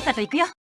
さっさと行くよ。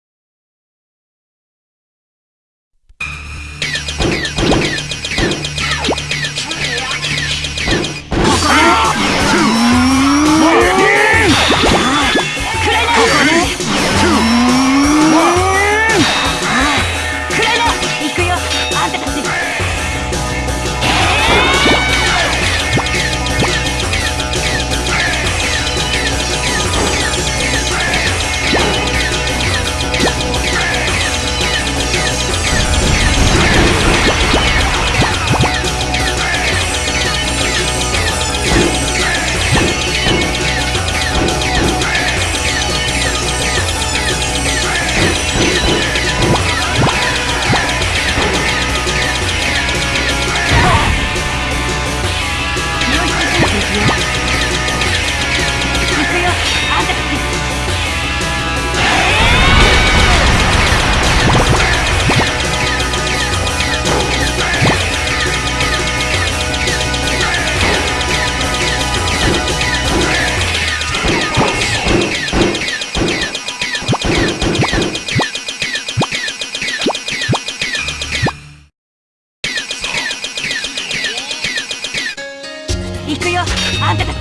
行くよ。あんたたち。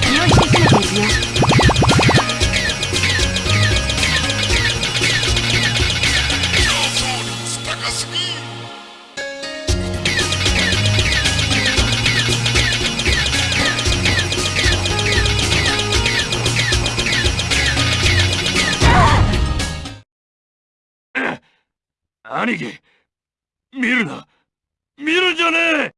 気を引き締めていくよ。兄貴見るな。見るんじゃねえ！